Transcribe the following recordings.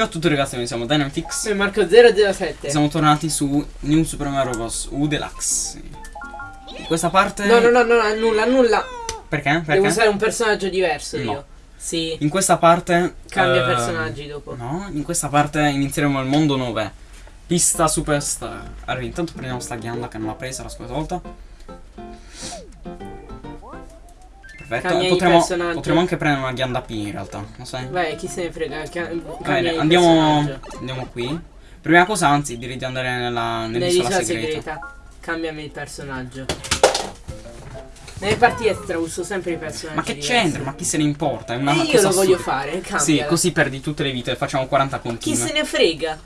Ciao a tutti ragazzi, noi siamo Dynamitix Sono Marco007. Siamo tornati su New Super Mario Bros. U Deluxe In questa parte... No, no, no, no, nulla, nulla. Perché? Devo Perché? usare un personaggio diverso No. io. Sì. In questa parte... Cambia eh, personaggi dopo. No, in questa parte inizieremo il mondo 9 Pista Superstar Allora, intanto prendiamo sta ghianda che non l'ha presa la scorsa volta Perfetto, e personaggi. potremo anche prendere una ghianda P in realtà, lo sai? Vai, chi se ne frega. Bene, andiamo, andiamo qui. Prima cosa, anzi, direi di andare nella, nell'isola segreta. segreta. Cambiami il personaggio. Nelle parti extra uso sempre i personaggi. Ma che c'entra? Ma chi se ne importa? È una E io cosa lo voglio assurda. fare, cambia. Sì, così perdi tutte le vite, facciamo 40 Chi continue. se ne frega?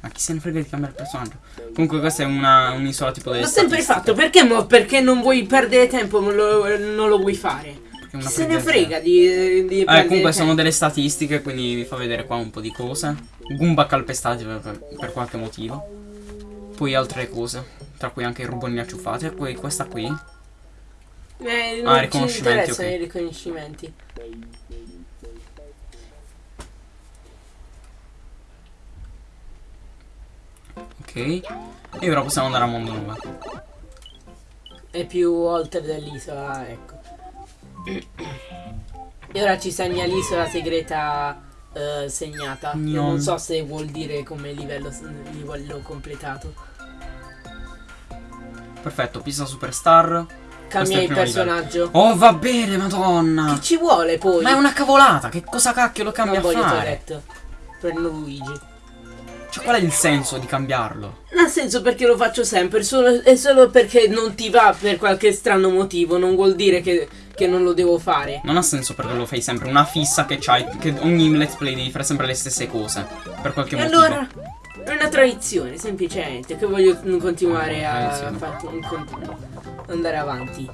Ma chi se ne frega di cambiare personaggio? Comunque questa è una- un'isola tipo delle L'ho sempre fatto, perché mo? Perché non vuoi perdere tempo, non lo, non lo vuoi fare? Chi se ne frega di, di Eh, comunque sono tempo? delle statistiche, quindi vi fa vedere qua un po' di cose. Goomba calpestati per, per- qualche motivo. Poi altre cose, tra cui anche i ruboni acciuffati. E poi questa qui. Eh, Ah, non ci riconoscimenti, interessano ok. i riconoscimenti. Ok. E ora possiamo andare a mondo 9. È più oltre dell'isola, ecco. E ora ci segna l'isola segreta eh, segnata. Io No. non so se vuol dire come livello, livello completato. Perfetto, pista superstar. Cambia il personaggio. Oh, va bene, madonna. Che ci vuole poi? Ma è una cavolata, che cosa cacchio lo cambia non a voglio fare? Tourette. Prendo Luigi. Cioè, qual è il senso di cambiarlo? Non ha senso perché lo faccio sempre, solo, è solo perché non ti va per qualche strano motivo, non vuol dire che, che non lo devo fare. Non ha senso perché lo fai sempre, una fissa che c'hai, che ogni let's play devi fare sempre le stesse cose. Per qualche E motivo. allora è una tradizione, semplicemente, che voglio continuare a far- con- andare avanti.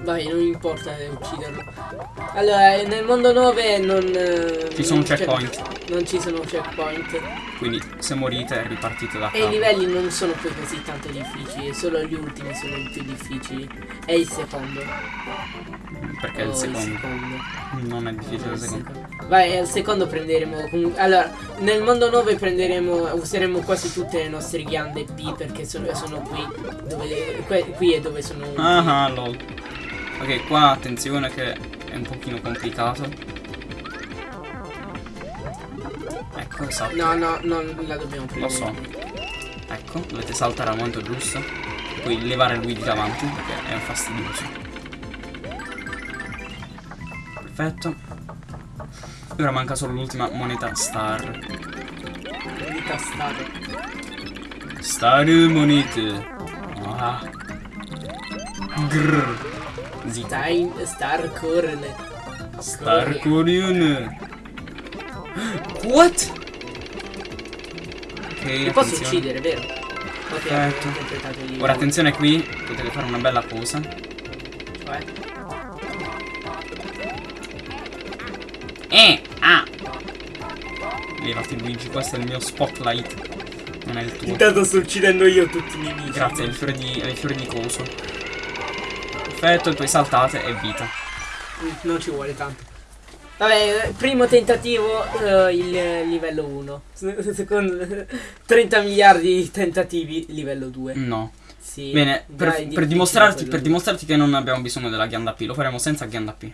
Vai, non importa ucciderlo. Allora, eh, nel mondo 9 non... eh, Ci sono non c'è- checkpoint. Non ci sono checkpoint. Quindi se morite ripartite da E i capo. livelli non sono poi così tanto difficili, solo gli ultimi sono i più difficili. E il secondo. Perché Oh, il secondo secondo. non è difficile il Il secondo. secondo. Vai, al secondo prenderemo. Allora, nel mondo 9 prenderemo. Useremo quasi tutte le nostre ghiande P perché sono, sono qui. Dove, qui è dove sono. Ah, ah, lol. Ok, qua attenzione che è un pochino complicato. Ecco, esatto. No, no, non la dobbiamo Lo prendere. so. Ecco, dovete saltare al momento giusto. E poi levare lui di davanti perché è fastidioso. Perfetto. E ora manca solo l'ultima moneta star. Di tastate. Star monete. Ah. Grrr. Stai, Star Corn. Star Korean. What? Ok, Ti posso uccidere, vero? Ok, Perfetto. Ora attenzione qui, potete fare una bella cosa. Cioè, Eh, ah. Levati Luigi, questo è il mio spotlight. Non è il tuo. Intanto sto uccidendo io tutti i nemici. Grazie, è il fiore di, è il fiore di coso. Perfetto, e poi saltate e vita. Mm, Non ci vuole tanto. Vabbè, primo tentativo eh, il livello 1. Secondo 30 miliardi di tentativi livello 2. No. Sì. Bene, per, è per dimostrarti, per dimostrarti che non abbiamo bisogno della ghianda P, lo faremo senza ghianda P.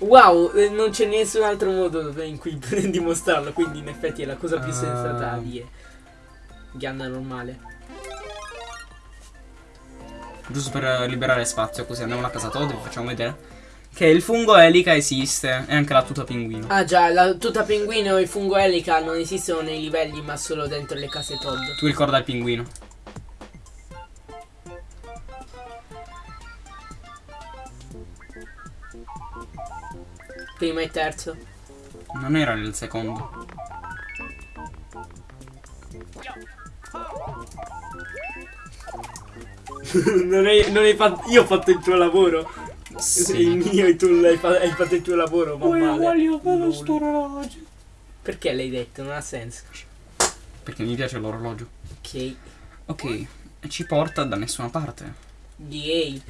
Wow, eh, non c'è nessun altro modo in cui dimostrarlo, quindi in effetti è la cosa più Ah. sensata da dire. Ghianda normale. Giusto per eh, liberare spazio, così andiamo alla casa Todd e vi facciamo vedere. Che il fungo elica esiste, e anche la tuta pinguino. Ah già, la tuta pinguino e il fungo elica non esistono nei livelli ma solo dentro le case Todd. Tu ricorda il pinguino. Primo e terzo. Non era nel secondo. non, hai, non hai fatto. Io ho fatto il tuo lavoro. Il Sì. mio e tu l'hai fa- hai fatto il tuo lavoro. Ma male. voglio Lol. orologio. Perché l'hai detto? Non ha senso. perché mi piace l'orologio. Ok. Ok, e ci porta da nessuna parte. DA.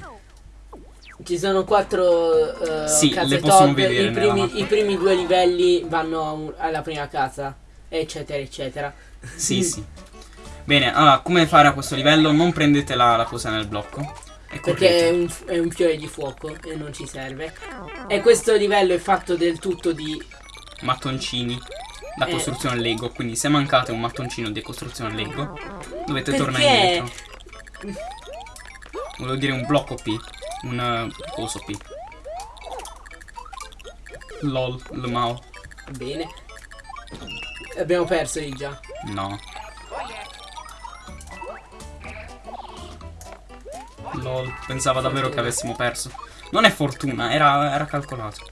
Ci sono quattro uh, Sì, case Todd, vedere I primi. I primi due livelli vanno alla prima casa, eccetera, eccetera. Sì, sì. Bene, allora, come fare a questo livello? Non prendete la, la cosa nel blocco. Perché è un, è un fiore di fuoco e non ci serve. E questo livello è fatto del tutto di. mattoncini da Eh. costruzione Lego. Quindi se mancate un mattoncino di costruzione Lego, dovete tornare Perché? indietro. Volevo dire un blocco P. Un coso P. LOL, Lmao. Bene. Abbiamo perso di già. No. LOL, pensava davvero che avessimo perso. Non è fortuna, era, era calcolato.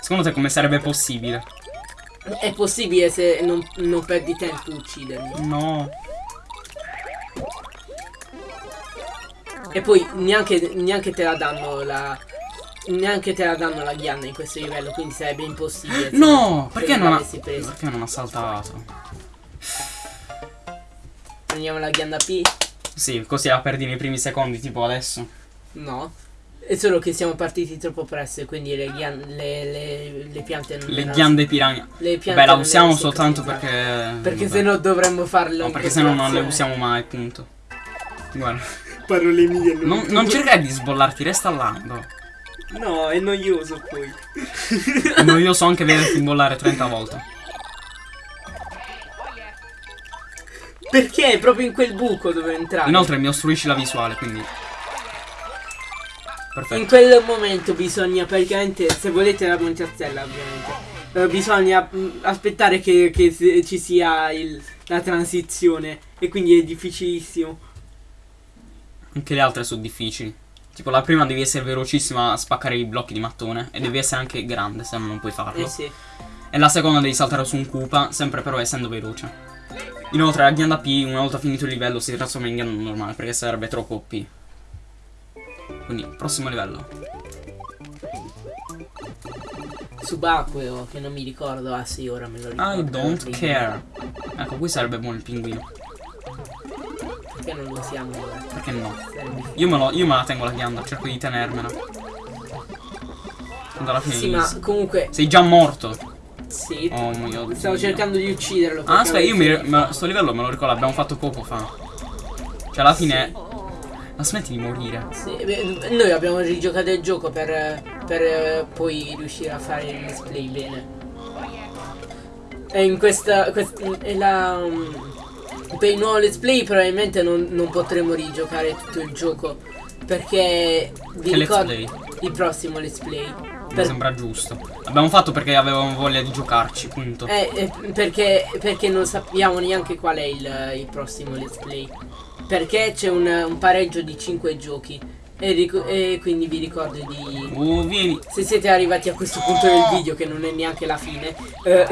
Secondo te come sarebbe possibile? È possibile se non, non perdi tempo uccidermi. No. E poi neanche, neanche te la danno la. Neanche te la danno la ghianda in questo livello, quindi sarebbe impossibile. se- No! Perché non ha. Perché non ha saltato? Prendiamo la ghianda P? Sì, così la perdi nei primi secondi, tipo adesso. No. È solo che siamo partiti troppo presto e quindi le, ghian- le, le, le piante non Le erano- ghiande piranha. Le piante Beh, la usiamo soltanto perché. Perché vabbè. se no dovremmo farlo. No, perché se no non le usiamo mai, punto. Guarda. Parole mie. Non, non cercare di sbollarti, resta là. No. È noioso poi. No, io so anche vederti imbollare 30 volte. Perché? Proprio in quel buco dove entrare. Inoltre mi ostruisci la visuale, quindi. In Perfetto. quel momento bisogna praticamente, se volete la montazzella ovviamente, eh, bisogna mm, aspettare che, che ci sia il- la transizione e quindi è difficilissimo. Anche le altre sono difficili. Tipo la prima devi essere velocissima a spaccare i blocchi di mattone. E devi essere anche grande, se no non puoi farlo. Eh sì. E la seconda devi saltare su un Koopa, sempre però essendo veloce. Inoltre la ghianda P, una volta finito il livello, si trasforma in ghianda normale, perché sarebbe troppo OP. Quindi, prossimo livello. Subacqueo, che non mi ricordo. Ah sì, ora me lo ricordo. I don't care. Ecco, qui sarebbe buono il pinguino. Perché non lo usiamo ora? Perché no? Io me, lo- io me la tengo la ghianda, cerco di tenermela. Tanto alla fine Sì, ma comunque, Sei già morto. sì. Oh mio dio. Stavo cercando di ucciderlo. Ah, aspetta, io mi, me- sto livello me lo ricordo, l'abbiamo fatto poco fa. Cioè, alla fine. Ma smetti di morire. Sì, beh, noi abbiamo rigiocato il gioco per, per eh, poi riuscire a fare il display bene. E in questa. quest- è la, um, per il nuovo let's play probabilmente non, non potremo rigiocare tutto il gioco. Perché vi Che let's ricordo play? il prossimo let's play. Mi Per- sembra giusto. L'abbiamo fatto perché avevamo voglia di giocarci, punto. eh, eh, perché, perché non sappiamo neanche qual è il, il prossimo let's play. Perché c'è un, un pareggio di 5 giochi. E, e quindi vi ricordo di. Oh, vieni. Se siete arrivati a questo punto del video, che non è neanche la fine, eh,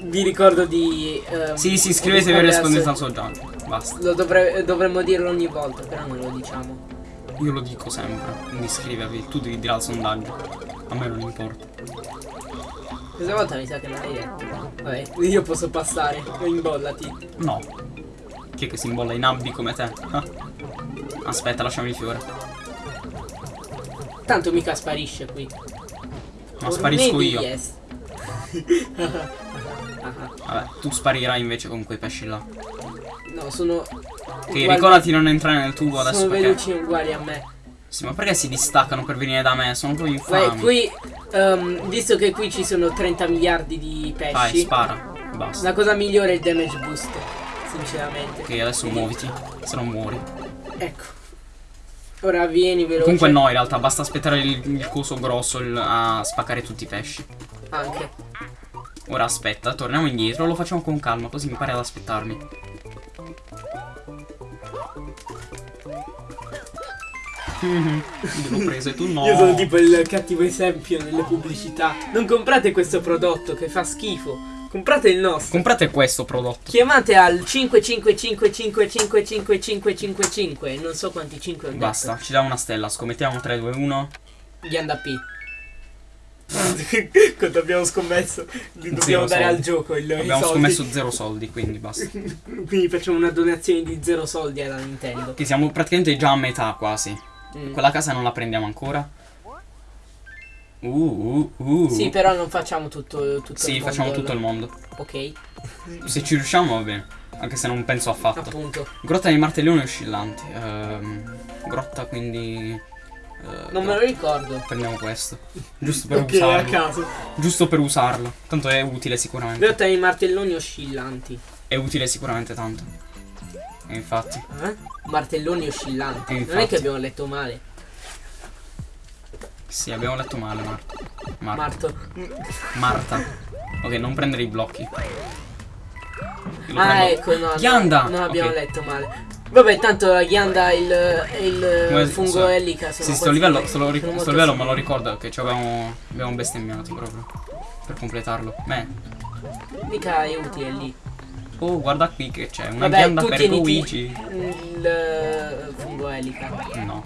vi ricordo di. ehm, Sì, sì, iscrivetevi e rispondete al suo gioco. Basta. Lo dovre- dovremmo dirlo ogni volta, però non lo diciamo. Io lo dico sempre. Quindi iscrivervi. Tu devi dire al sondaggio. A me non importa. Questa volta mi sa che non l'hai detto. Vabbè, io posso passare. Imbollati. No. Chi è che si imbolla in abbi come te? Ah. Aspetta, lasciami il fiore. Tanto mica sparisce qui. Ma Or sparisco io. yes. Vabbè, tu sparirai invece con quei pesci là. No, sono. Ok, uguali- ricordati di non entrare nel tubo adesso Sono perché. veloci uguali a me. Sì, ma perché si distaccano per venire da me? Sono proprio Vai, infami. qui. ehm, visto che qui ci sono 30 miliardi di Vai, pesci. spara. Basta. La cosa migliore è il damage boost. Sinceramente. Ok, adesso muoviti. Se no muori. Ecco. Ora vieni veloce. Comunque no, in realtà basta aspettare il, il coso grosso il- a spaccare tutti i pesci. Anche. Ora aspetta, torniamo indietro, lo facciamo con calma, così mi pare ad aspettarmi. Mhm, Io l'ho preso e tu no. Io sono tipo il cattivo esempio nelle pubblicità. Non comprate questo prodotto che fa schifo. Comprate il nostro. Comprate questo prodotto. Chiamate al 555555555. Non so quanti 5 ho detto. Basta, ci dà una stella, scommettiamo 3, 2, 1. Gli anda P. quando abbiamo scommesso dobbiamo Zero dare al soldi. gioco il, Abbiamo scommesso zero soldi, quindi basta. Quindi facciamo una donazione di zero soldi alla Nintendo. Che siamo praticamente già a metà quasi. Mm. Quella casa non la prendiamo ancora. Uh, uh, uh. Sì, però non facciamo tutto, tutto Sì, il mondo. facciamo tutto il mondo. Ok, Se ci riusciamo va bene. Anche se non penso affatto. appunto. Grotta dei martelloni oscillanti. Ehm, grotta quindi. Eh, Non me lo ricordo. Prendiamo questo. Giusto per Ok, a usarlo. caso. Giusto per usarlo. Tanto è utile sicuramente. Grotta dei martelloni oscillanti. È utile sicuramente tanto. E infatti. Eh? Martelloni oscillanti. Non è che abbiamo letto male. Sì, abbiamo letto male, Marta. Marta. Marto. Marta. Ok, non prendere i blocchi. Lo Ah, prendo. ecco, no. Ghianda! Non abbiamo Ok. letto male. Vabbè, tanto la ghianda e il, il Come- fungo so- elica sono Sì, sto livello, sto, lo sto livello me lo ricordo che ci avevamo, abbiamo bestemmiato proprio. Per completarlo. Beh. Mica è utile lì. Oh, guarda qui che c'è. Una Vabbè, ghianda per Luigi. il eh, fungo elica. No,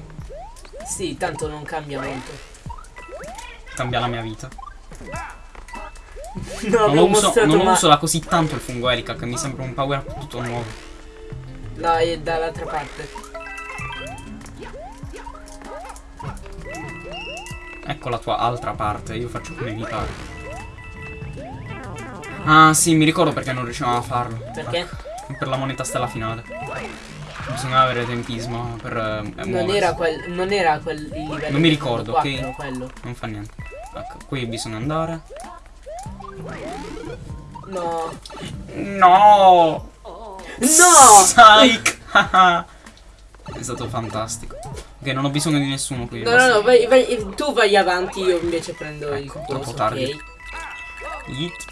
Sì, tanto non cambia molto. cambia la mia vita. Non Non lo uso, non uso da così tanto il fungo elica che mi sembra un power up tutto nuovo. Dai, dall'altra parte. Ecco la tua altra parte, io faccio come mi pare. Ah sì, mi ricordo perché non riuscivamo a farlo. Perché? Ah, per la moneta stella finale. Bisognava avere tempismo per eh, Non era quel. Non era quel livello. Non mi ricordo, 4, ok? quello. Non fa niente. Ecco, qui bisogna andare. No. No! No! Psych! È stato fantastico. Ok, non ho bisogno di nessuno qui. No, no, basta. no, vai, vai- tu vai avanti, io invece prendo il Ecco, coso, troppo tardi. ok? Hit.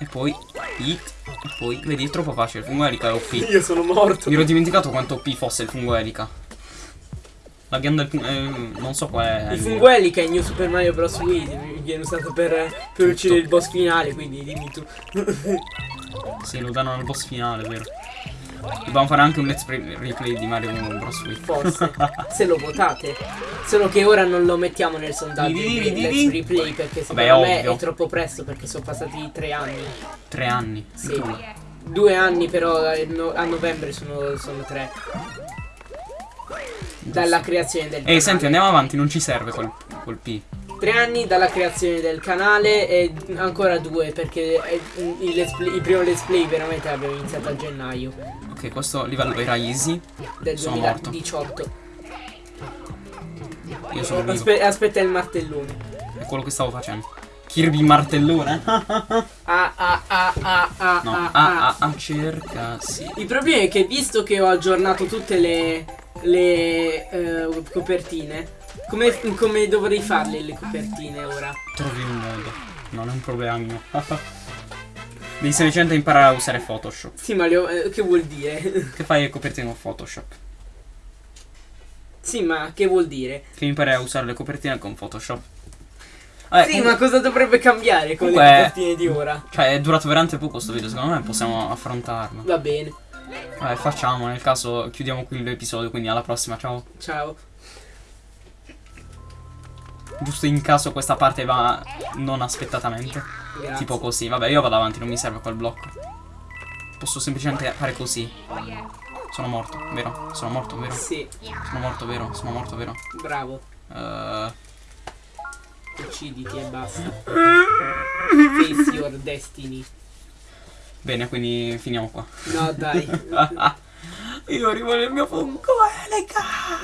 E poi hit. E poi, vedi, è troppo facile. Il fungo elica è OP. Io sono morto. Mi ero dimenticato quanto OP fosse il fungo elica. La ghianda del fungo. eh, non so qual è. Il fungo elica in New Super Mario Bros. Wii viene usato per, per uccidere il boss finale, quindi dimmi tu. Sì, lo danno al boss finale, vero? Dobbiamo fare anche un let's play- replay di Mario Bros. Wii. Forse. se lo votate. Solo che ora non lo mettiamo nel sondaggio Di- di- Let's. Replay perché Vabbè, secondo me ovvio. è troppo presto perché sono passati tre anni. Tre anni. Sì. Tu. Due anni però eh, a novembre sono, sono tre. Dalla creazione del Ehi, senti, andiamo avanti, non ci serve quel, quel P. Tre anni dalla creazione del canale e ancora due perché il, let's play- il primo let's play veramente l'abbiamo iniziato a gennaio Ok, questo livello era easy. del Sono morto. 2018. Io sono vivo. Aspe- aspetta il martellone. È quello che stavo facendo. Kirby martellone. Ah ah ah ah ah No, ah, ah, ah. ah, ah, cerca, sì. Il problema è che visto che ho aggiornato tutte le, le eh, copertine, come, come dovrei farle le copertine ora? Trovi un modo. Non è un problema mio. Devi semplicemente imparare a usare Photoshop. Sì, ma ho- eh, che vuol dire? Che fai le copertine con Photoshop? sì, ma che vuol dire? Che impari a usare le copertine con Photoshop. Vabbè, sì, comunque- ma cosa dovrebbe cambiare con comunque- le copertine di ora? Cioè, è durato veramente poco sto video, secondo me possiamo affrontarlo. Va bene, Vabbè, facciamo, nel caso chiudiamo qui l'episodio, quindi alla prossima, ciao. ciao. Giusto in caso questa parte va non aspettatamente. Grazie. Tipo così. Vabbè, io vado avanti, non mi serve quel blocco. Posso semplicemente fare così. Sono morto, vero? Sono morto, vero? Sì, Sono morto, vero? Sono morto, vero? bravo. Eh, Ucciditi e basta. Face your destiny. bene, quindi finiamo qua. No, dai. io arrivo nel mio fungo elica.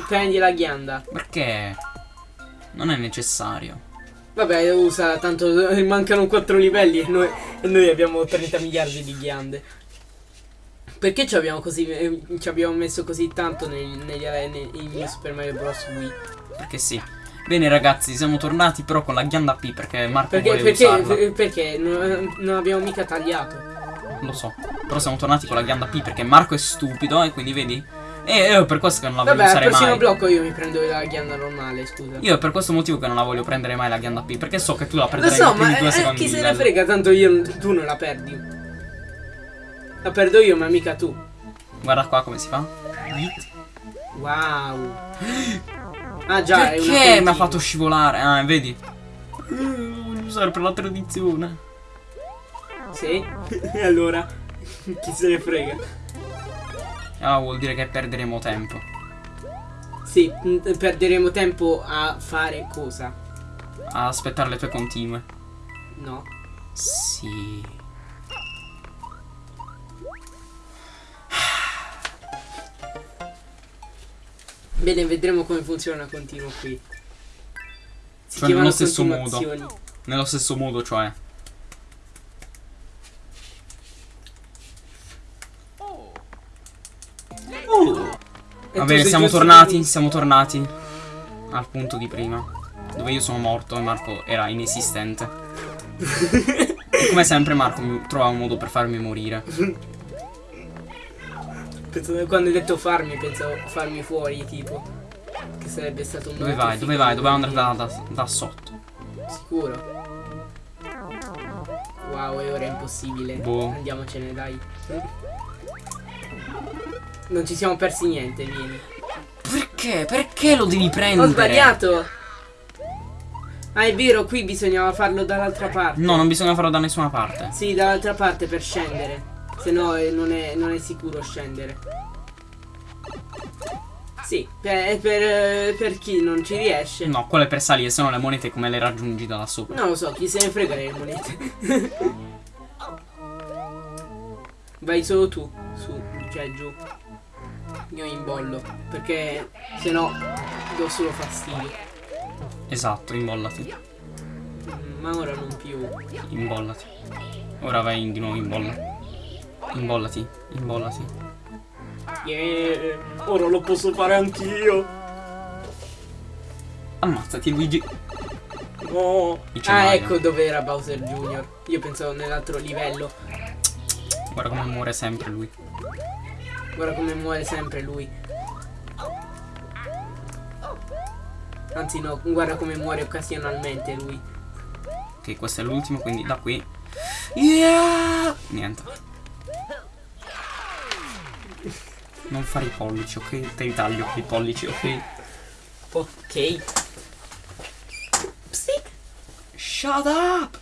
Prendi la ghianda. Perché? Non è necessario. Vabbè, usa, tanto mancano 4 livelli e noi, e noi abbiamo 30 miliardi di ghiande. Perché ci abbiamo, così, eh, ci abbiamo messo così tanto nei, in New Super Mario Bros. Wii? Perché sì. Bene ragazzi, siamo tornati però con la ghianda P perché Marco Perché, vuole perché, usarla. per- perché non, non abbiamo mica tagliato. Lo so. Però siamo tornati con la ghianda P perché Marco è stupido e quindi vedi? E io per questo che non la voglio Vabbè, al usare prossimo mai. blocco io mi prendo la ghianda normale, scusa. Io è per questo motivo che non la voglio prendere mai la ghianda P perché so che tu la Lo prenderai so, nei primi ma due eh, chi se ne frega, tanto io, tu non la perdi. La perdo io, ma mica tu. Guarda qua come si fa. Wow. Ah già, Perché mi ha fatto scivolare? Ah, vedi? usare per la tradizione. Sì? E allora? Chi se ne frega? Ah, vuol dire che perderemo tempo. Sì, m- perderemo tempo a fare cosa? A aspettare le tue continue. No. Sì. Bene, vedremo come funziona continuo qui. Si Cioè, nello stesso modo. Nello stesso modo, cioè. E Va bene, siamo tornati, di- siamo tornati al punto di prima. Dove io sono morto e Marco era inesistente. E come sempre Marco trova un modo per farmi morire. Pensavo- quando hai detto farmi, pensavo farmi fuori, tipo. Che sarebbe stato un Dove vai? Dove vai? Dobbiamo di- andare da, da- da sotto. Sicuro. Wow, e ora è impossibile. Boh. Andiamocene, dai. Non ci siamo persi niente, vieni. Perché? Perché lo devi prendere? Ho sbagliato! Ah, è vero, qui bisognava farlo dall'altra parte. No, non bisogna farlo da nessuna parte. Sì, dall'altra parte per scendere. Se no eh, non, è, non è sicuro scendere. Sì, per, per, eh, per chi non ci riesce. No, quello è per salire, se no le monete come le raggiungi da là sopra. Non lo so, chi se ne frega le monete. Vai solo tu, su, cioè giù. Io imbollo, perché se no do solo fastidio. Esatto, imbollati. Mm, Ma ora non più. Imbollati. Ora vai di nuovo in bolla. Imbollati, imbollati. Yeah, ora lo posso fare anch'io. Ammazzati Luigi. No. Dice Ah, Mario. ecco dove era Bowser Jr. Io pensavo nell'altro livello. Guarda come muore sempre lui. Guarda come muore sempre lui. Anzi no, guarda come muore occasionalmente lui. Ok, questo è l'ultimo, quindi da qui. Yeah! Niente. Non fare i pollici, ok? Te li taglio i pollici, ok? Ok. Psic. Shut up!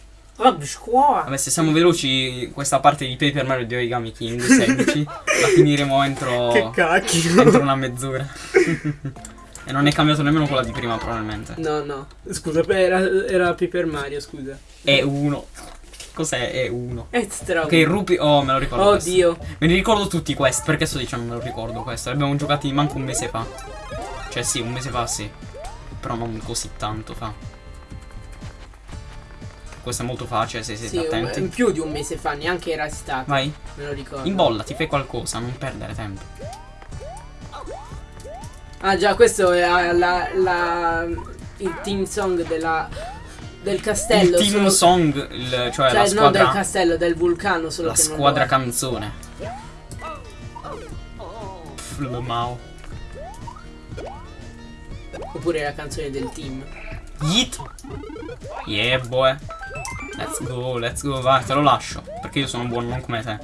Squaw. Vabbè, se siamo veloci, questa parte di Paper Mario di Origami King 16 la finiremo entro, cacchio. entro una mezz'ora. e non è cambiato nemmeno quella di prima, probabilmente. No, no. Scusa, era, era Paper Mario, scusa. È uno. Cos'è? È uno. Extra. Ok, Rupi. Oh, me lo ricordo. questo. Oddio. Me li ricordo tutti questi, perché sto dicendo me lo ricordo questo? Li abbiamo giocati manco un mese fa. Cioè sì, un mese fa sì. Però non così tanto fa. Questo è molto facile se siete Sì, attenti. in più di un mese fa, neanche era stato. Vai, Me lo ricordo. imbollati, fai qualcosa, non perdere tempo. Ah già, questo è ah, la, la- il team song della, del castello. Il team song, il- cioè, Cioè, la non del squadra, castello, del vulcano, solo la squadra canzone. Pff, le Mao. Oppure la canzone del team. Yeet. Yeah, boy. Let's go, let's go, vai, te lo lascio. Perché io sono buono, non come te.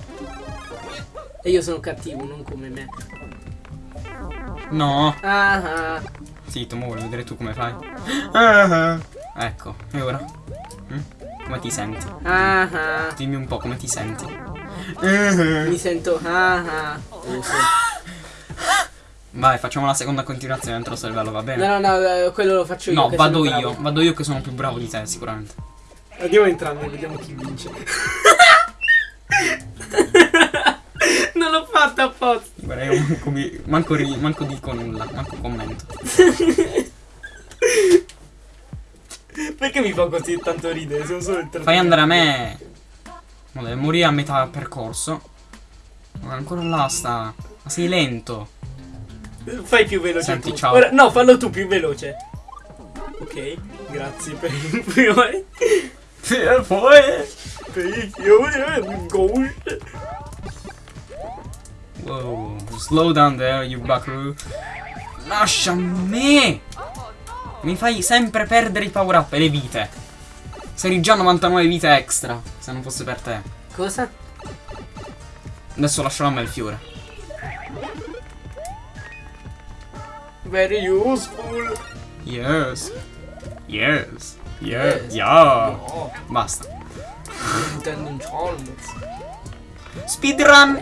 E io sono cattivo, non come me. No. Ah. Zitto, mo voglio vedere tu come fai. Ah, Ecco, e ora? Mm? Come ti senti? ah, ah. Dimmi un po' come ti senti. Mi sento ah, ah. Uso. Vai, facciamo la seconda continuazione entro sto livello, va bene? No, no, no, eh, quello lo faccio io. No, vado io, bravo. vado io che sono più bravo di te, sicuramente. Andiamo entrambi e vediamo chi vince. non l'ho fatto apposta. Guarda, io manco, mi- manco, ri- manco dico nulla, manco commento. Perché mi fa così tanto ridere? Sono solo il Fai andare a me. Ma deve morire a metà percorso. Ma ancora là sta. Ma sei lento. Fai più veloce Senti, tu. ciao. Ora- no, fallo tu più veloce. Ok, grazie per il fiore. E poi. Per il fiore, ghost. Wow, slow down there, you buckaroo. Lascia me! Mi fai sempre perdere i power up e le vite. Sei già 99 vite extra, se non fosse per te. Cosa? Adesso lascerò a me il fiore. Very useful. Yes. Yes. Yeah, yeah. No, Basta. intendo un. Speedrun.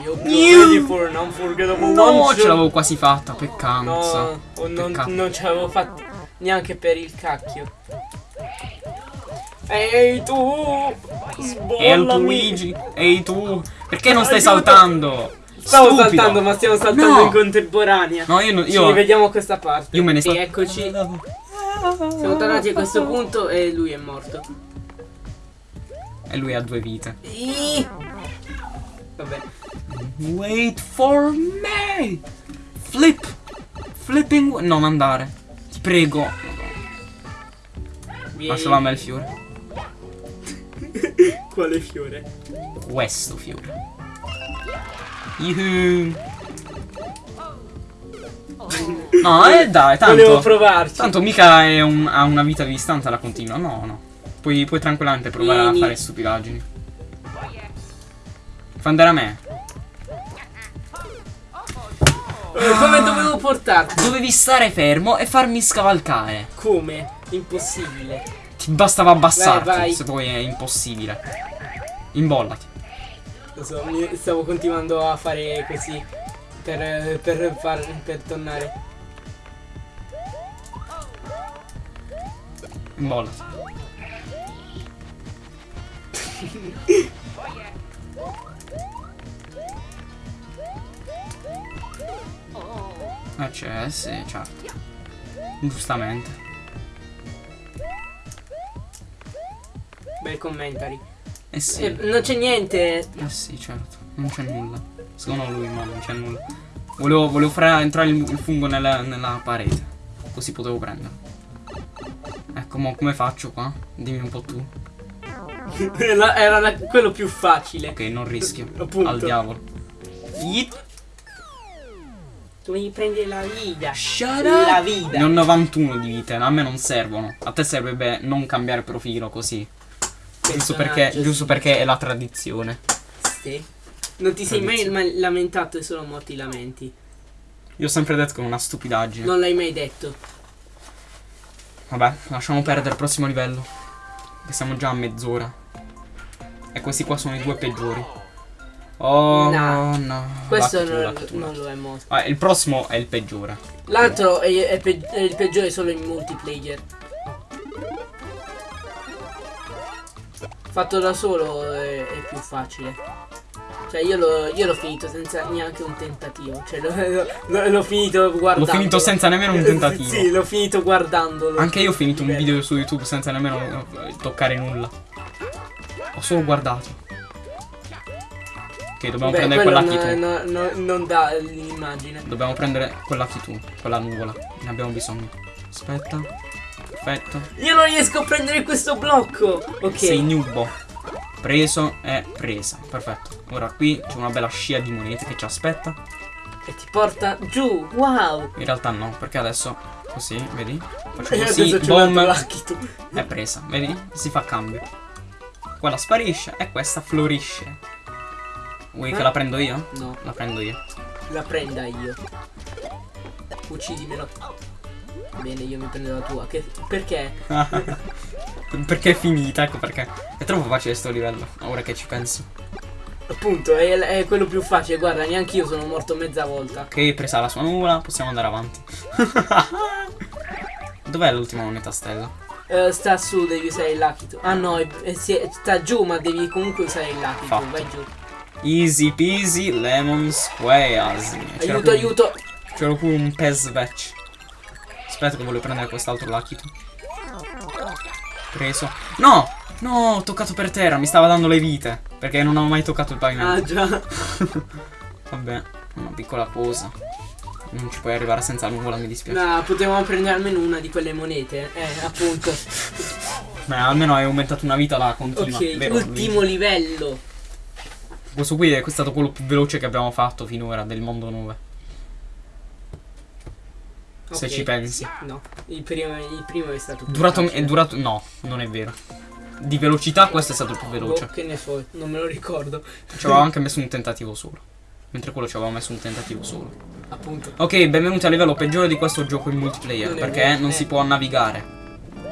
For an No, ce l'avevo quasi fatta, peccanza. No, non, Peccato. non ce l'avevo fatto neanche per il cacchio. Ehi tu! E il Sbollami! Luigi. Ehi tu. Perché non stai Aiuto. saltando? Stavo Stupido. saltando, ma stiamo saltando No. in contemporanea. No, io, no- Ci io, rivediamo a questa parte. io me ne sto. E eccoci. Siamo tornati a questo punto e lui è morto. E lui ha due vite. Ih. Vabbè. Wait for me. Flip. Flipping. Non andare. Ti prego. Lasciala a me il fiore. Quale fiore? Questo fiore. Yuhu. No, eh dai, Volevo tanto. provarci. Tanto mica è un- ha una vita di distanza la continua. No, no. Puoi, puoi tranquillamente provare Vieni. a fare stupidaggini. Fa andare a me. Eh, Come dovevo portarti? Dovevi stare fermo e farmi scavalcare. Come? Impossibile. Ti bastava abbassarti. Vai, vai. Se poi è impossibile. Imbollati. Lo so, stavo continuando a fare così. Per, per, far, per tornare. Imbollati. Eh c'è, sì, certo. Giustamente. Bel commentary. Eh sì. Eh, non c'è niente. Eh sì, certo. Non c'è nulla. Secondo lui, ma non c'è nulla. Volevo, volevo fare entrare il, il fungo nella, nella parete. Così potevo prenderlo. Ecco, mo come faccio qua? Dimmi un po' tu. era era la- quello più facile. Ok, non rischio. Appunto. Al diavolo. Yeet. Tu devi prendere la vita. Shut La up. vita. Ne ho 91 di vite, a me non servono. A te serve non cambiare profilo così. Giusto perché, giusto perché è la tradizione. Sì. Non ti sei mai ma- lamentato e solo morti lamenti. Io ho sempre detto che è una stupidaggine. Non l'hai mai detto. Vabbè, lasciamo perdere il prossimo livello. Che siamo già a mezz'ora. E questi qua sono i due peggiori. Oh No. no. Questo non, non lo è molto. Ah, il prossimo è il peggiore. L'altro è, è pe- è il peggiore solo in multiplayer. Fatto da solo è, è più facile. Cioè io l'ho, io l'ho finito senza neanche un tentativo. Cioè l'ho, finito guardando. L'ho finito senza nemmeno un tentativo. Sì, l'ho finito guardandolo. Anche io ho finito un video su YouTube senza nemmeno eh, toccare nulla. Ho solo guardato. Ok, dobbiamo Beh, prendere quella no- tu. no- no- non dà l'immagine. Dobbiamo prendere quella tu, quella nuvola. Ne abbiamo bisogno. Aspetta. Perfetto. Io non riesco a prendere questo blocco. Ok. Sei nubo. Preso e presa. Perfetto. Ora qui c'è una bella scia di monete che ci aspetta. E ti porta giù. Wow. In realtà no, perché adesso così, vedi? Faccio E così, boom, è presa, vedi? Si fa cambio. Quella sparisce e questa florisce. Vuoi che Eh? la prendo io? No, La prendo io. la prenda io. Uccidimelo. Bene, io mi prendo la tua. Che, perché? perché è finita, ecco perché. È troppo facile sto livello, ora che ci penso. Appunto, è, è quello più facile. Guarda, neanche io sono morto mezza volta. Ok, presa la sua nuvola, possiamo andare avanti. Dov'è l'ultima moneta stella? Eh, sta su, devi usare il tu. Ah no, è- è- sta giù, ma devi comunque usare il tu. Fatto. Vai giù. Easy peasy lemon squares. Aiuto, pure- aiuto. C'era pure un pes vetch. Aspetta che voglio prendere quest'altro tu. Preso. No! No, ho toccato per terra, mi stava dando le vite. Perché non ho mai toccato il Ah pavimento. già. Vabbè, una piccola cosa. Non ci puoi arrivare senza nuvola, mi dispiace. No, potevamo prendere almeno una di quelle monete. Eh, appunto. Ma almeno hai aumentato una vita la continua. Ok, vero, ultimo livello. Questo qui è stato quello più veloce che abbiamo fatto finora del mondo 9. Se Ok. ci pensi. No, il primo, il primo è stato più Durato, facile. è durato. No, non è vero. Di velocità questo è stato il più veloce. Boh, che ne so, non me lo ricordo. Ci avevamo anche messo un tentativo solo. Mentre quello ci avevamo messo un tentativo solo. Appunto. Ok, benvenuti al livello peggiore di questo gioco in multiplayer. Non perché vero, non eh. si può navigare.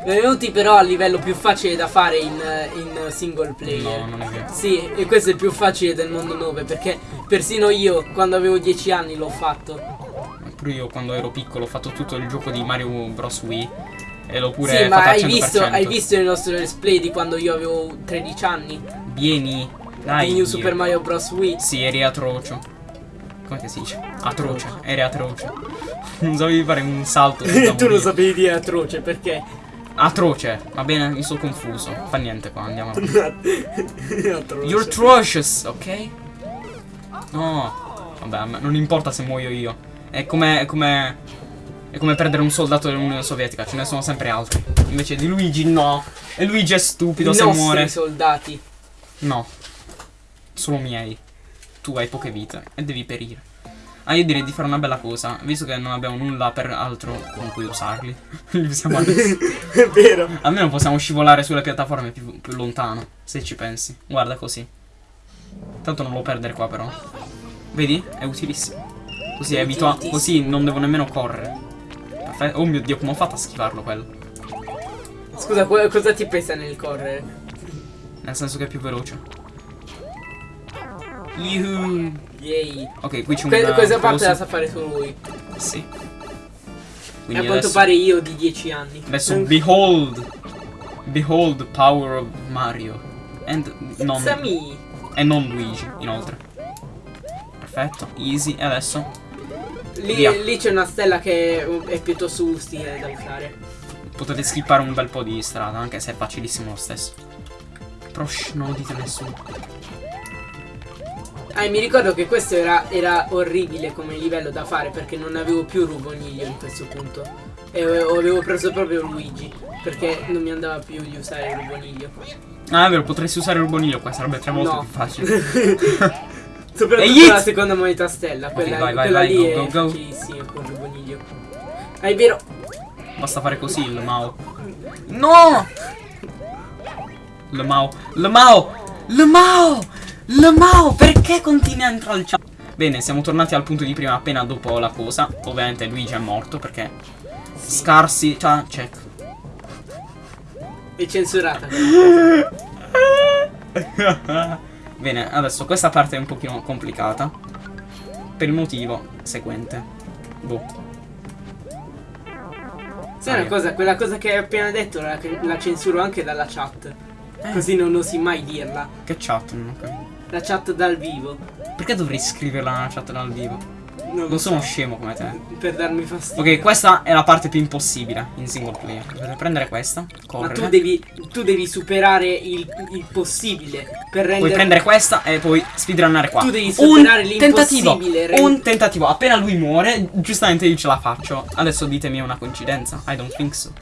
Benvenuti però al livello più facile da fare in, in single player. No, non è vero. Sì, e questo è il più facile del mondo 9 perché persino io quando avevo 10 anni l'ho fatto. Pure io quando ero piccolo ho fatto tutto il gioco di Mario Bros. Wii. E l'ho pure sì, ma hai 100%. visto, hai visto il nostro display di quando io avevo 13 anni? Vieni. Dai. di New. Super Mario Bros. Wii. Sì, eri atrocio. Come si dice? Atroce. Eri atroce. non sapevi fare un salto. tu lo sapevi dire atroce perché? Atroce. Va bene, mi sono confuso. Fa niente qua, andiamo avanti. atroce. You're atrocious, ok? No. Vabbè, non importa se muoio io. È come. È come. È come perdere un soldato dell'Unione Sovietica, ce ne sono sempre altri. Invece di Luigi no. E Luigi è stupido I se muore. soldati. No. Solo miei. Tu hai poche vite e devi perire. Ah, io direi di fare una bella cosa, visto che non abbiamo nulla per altro con cui usarli. Li usiamo adesso. è vero. Almeno possiamo scivolare sulle piattaforme più, più lontano, se ci pensi. Guarda così. Tanto non lo perdere qua però. Vedi? È utilissimo. Così è abituato. Così non devo nemmeno correre. Perfetto. Oh mio dio, come ho fatto a schivarlo quello? Scusa, cosa ti pesa nel correre? Nel senso che è più veloce. Yuhu. Yay. Ok, qui c'è un Que- questa parte la sa fare solo lui. Sì. Quindi a quanto pare io di 10 anni. adesso behold. Behold the power of Mario. And non, e non Luigi, inoltre. Perfetto, easy. E adesso Lì, lì c'è una stella che è piuttosto utile da usare. potete skippare un bel po' di strada, anche se è facilissimo lo stesso. Però shh, non lo dite a nessuno. Ah, mi ricordo che questo era, era orribile come livello da fare perché non avevo più Ruboniglio in questo punto. E avevo preso proprio Luigi. Perché non mi andava più di usare Ruboniglio. Ah, è vero, potresti usare il bonillo qua, sarebbe tre volte No. più facile. Soprattutto la seconda moneta stella. Quella, vai, vai, quella vai, lì go, è go, go. facilissima con il Ruboniglio. Ah, è vero. Basta fare così il Mao. No! Le Mao. Le Mao! Le Mao! Le Mao! Perché continui a chat? Bene, siamo tornati al punto di prima appena dopo la cosa. Ovviamente Luigi è morto perché scarsi. Cioè, check. È censurata. Bene, adesso questa parte è un pochino complicata. Per il motivo seguente. Boh. Sai una cosa, quella cosa che hai appena detto la, la censuro anche dalla chat. Così non osi mai dirla. Che chat? Non ho capito. La chat dal vivo. Perché dovrei scriverla nella chat dal vivo? Non Non sono so. scemo come te. Per darmi fastidio. Ok, questa è la parte più impossibile in single player. Dovete prendere questa, Ma correre. tu devi, tu devi superare il, il possibile per rendere. Puoi prendere questa e poi speedrunnare qua. Tu devi un superare tentativo. l'impossibile, rend- Un tentativo. Appena lui muore, giustamente io ce la faccio. Adesso ditemi è una coincidenza. I don't think so.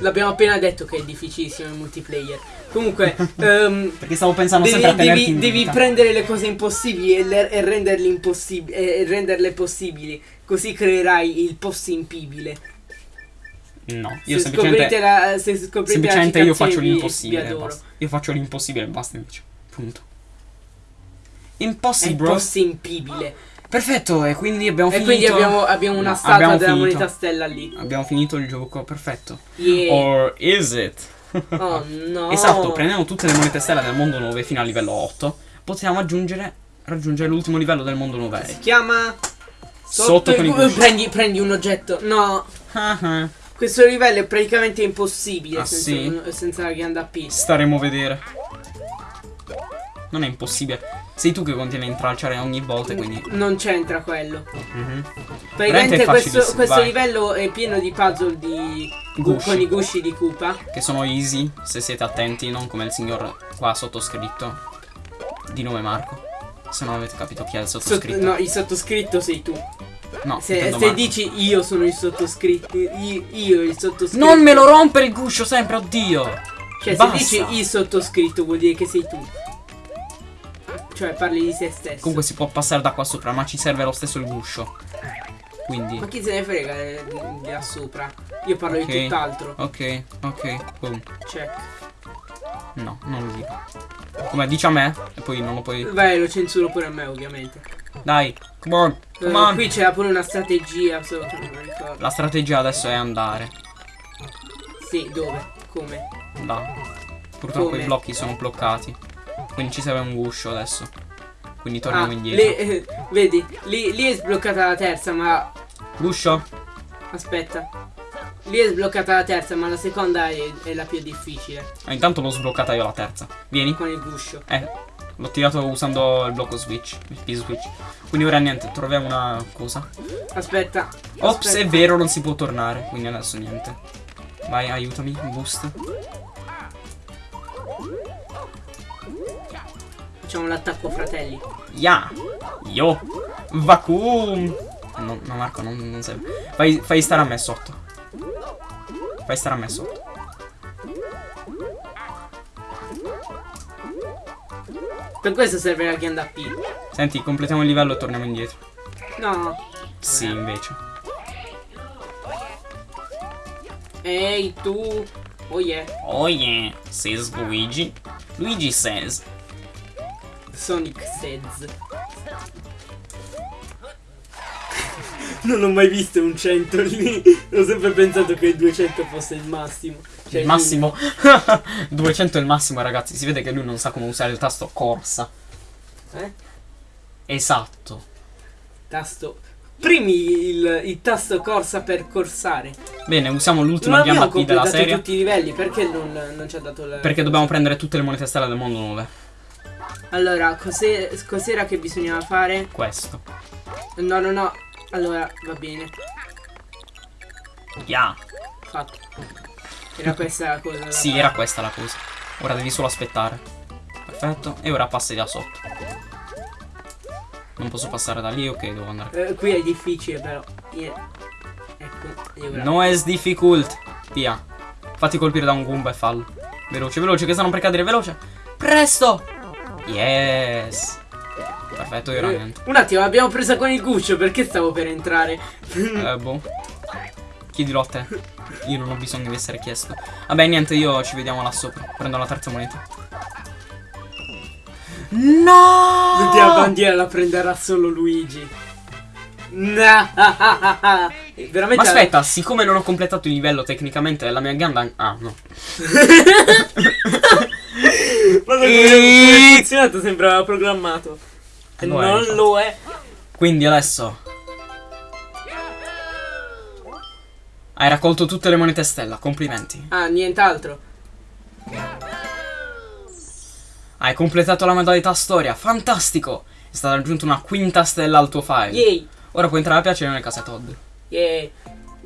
L'abbiamo appena detto che è difficilissimo il multiplayer. Comunque, ehm, Perché stavo pensando devi, sempre a devi- devi prendere le cose impossibili e, le- e renderle impossibili e renderle possibili. Così creerai il possibile. No, io se semplicemente la, se semplicemente la io faccio l'impossibile. Io faccio l'impossibile e basta invece. Punto. È Impossible, bro. impossibile. Perfetto, e quindi abbiamo E finito. quindi abbiamo, abbiamo una No, statua abbiamo della finito. moneta stella lì. Abbiamo finito il gioco, perfetto. Yeah. Or is it? Oh no. Esatto, prendiamo tutte le monete stella del mondo 9 fino al livello 8. Possiamo aggiungere raggiungere l'ultimo livello del mondo 9. Si chiama Sotto con i prendi, prendi un oggetto. No. Ah, ah. Questo livello è praticamente impossibile Ah, senza, sì? senza la ghianda P. Staremo a vedere. Non è impossibile. Sei tu che continui a intralciare ogni volta, quindi. Non c'entra quello. Mhm. Praticamente è questo, questo livello è pieno di puzzle di Gusci. con i gusci di Koopa. Che sono easy, se siete attenti, non come il signor qua sottoscritto. Di nome Marco. Se non avete capito chi è il Sott- sottoscritto. no, il sottoscritto sei tu. No, Se, se dici io sono il sottoscritto, io, io il sottoscritto. Non me lo rompere il guscio sempre, oddio! Cioè, Basta. se dici il sottoscritto vuol dire che sei tu. Cioè, parli di se stesso. Comunque si può passare da qua sopra, ma ci serve lo stesso il guscio. Quindi. Ma chi se ne frega eh, di, là sopra? Io parlo Ok. di tutt'altro. Ok, ok, boom. Check. No, non lo dico. Come dici a me e poi non lo puoi. Vai, lo censuro pure a me, ovviamente. Dai, come on, Eh, come on. qui c'era pure una strategia, solo che non ricordo. La strategia adesso è andare. Sì, dove? Come? Là. Purtroppo Come? i blocchi sono bloccati. Quindi ci serve un guscio adesso. Quindi torniamo Ah, indietro. lì, eh, vedi, lì, lì è sbloccata la terza, ma Guscio? aspetta. Lì è sbloccata la terza, ma la seconda è, è la più difficile. Ah, intanto l'ho sbloccata io la terza. Vieni. Con il guscio. Eh, l'ho tirato usando il blocco switch. Il P-switch. Quindi ora niente, troviamo una cosa. Aspetta. Ops, aspetta. è vero, non si può tornare. Quindi adesso niente. Vai, aiutami. Boost. Facciamo l'attacco, fratelli. Ya. Yo. Vacuum. No, no Marco, non, non serve. Fai, fai stare a me sotto. Fai stare a me sotto. Per questo serve la ghianda P. Senti, completiamo il livello e torniamo indietro. No. Sì, invece. Ehi, tu. Oh yeah. Oh yeah, says Luigi. Luigi says. Sonic says. Non ho mai visto un 100 lì. Ho sempre pensato che il 200 fosse il massimo. Cioè, il massimo 200 è il massimo ragazzi Si vede che lui non sa come usare il tasto corsa Eh? Esatto Tasto. Primi il, il tasto corsa per corsare. Bene usiamo l'ultima ghianda P della completato serie tutti i livelli. Perché non, non ci ha dato la. Perché dobbiamo prendere tutte le monete stelle del mondo nuove Allora, cos'era che bisognava fare? Questo No, no, no. Allora, va bene. Ya Fatto. Era questa la cosa. da Sì fare. era questa la cosa Ora devi solo aspettare Perfetto E ora passi da sotto Non posso passare da lì Ok devo andare Eh, qui è difficile però. Yeah. Ecco. No es difficult Via Fatti colpire da un Goomba e fallo Veloce veloce che stanno per cadere veloce Presto Yes Perfetto io ora Eh, Un attimo, l'abbiamo presa con il guscio perché stavo per entrare. Eh, boh. Chiedilo a te. Io non ho bisogno di essere chiesto. Vabbè, niente, io ci vediamo là sopra. Prendo la terza moneta. No! L'ultima bandiera la prenderà solo Luigi. No. Veramente. Ma aspetta, siccome non ho completato il livello tecnicamente, la mia gamba. Ah, no. Ma non E- funzionato, sembrava programmato. E non infatti. lo è. Quindi adesso. Hai raccolto tutte le monete stella, complimenti. Ah, nient'altro. Hai completato la modalità storia, fantastico! È stata aggiunta una quinta stella al tuo file. Yay. Ora puoi entrare a piacere nelle case Todd. Yay.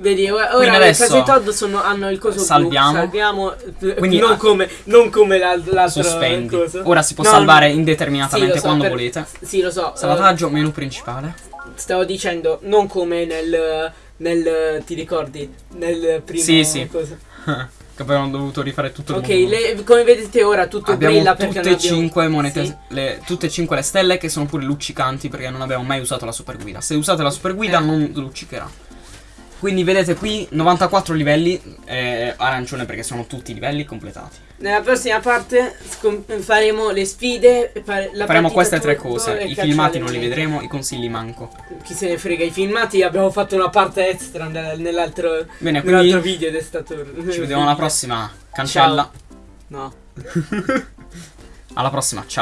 Vedi, ora, Quindi le adesso case Todd sono, hanno il coso salviamo. blu. Salviamo. Quindi, non come, non come la- l'altra Sospendi. cosa. Ora si può No, salvare no. indeterminatamente Sì, so, quando per- volete. Sì, lo so. eh, Salvataggio, menu principale. stavo dicendo, non come nel. nel. ti ricordi? Nel primo. Sì, sì. che poi hanno dovuto rifare tutto il Ok, mondo. le- come vedete ora tutto Abbiamo brilla perché tutte e abbiamo... cinque monete, Sì. le, tutte e cinque le stelle che sono pure luccicanti perché non abbiamo mai usato la super guida. Se usate la super guida Eh. non luccicherà. Quindi vedete qui 94 livelli, eh, arancione perché sono tutti i livelli completati. Nella prossima parte faremo le sfide. la Faremo queste tre cose. I filmati non li vedremo, i consigli manco. Chi se ne frega, i filmati abbiamo fatto una parte extra nel- nell'altro, nell'altro quindi video ed è stato. ci vediamo alla prossima. Cancella. No. Alla prossima, ciao.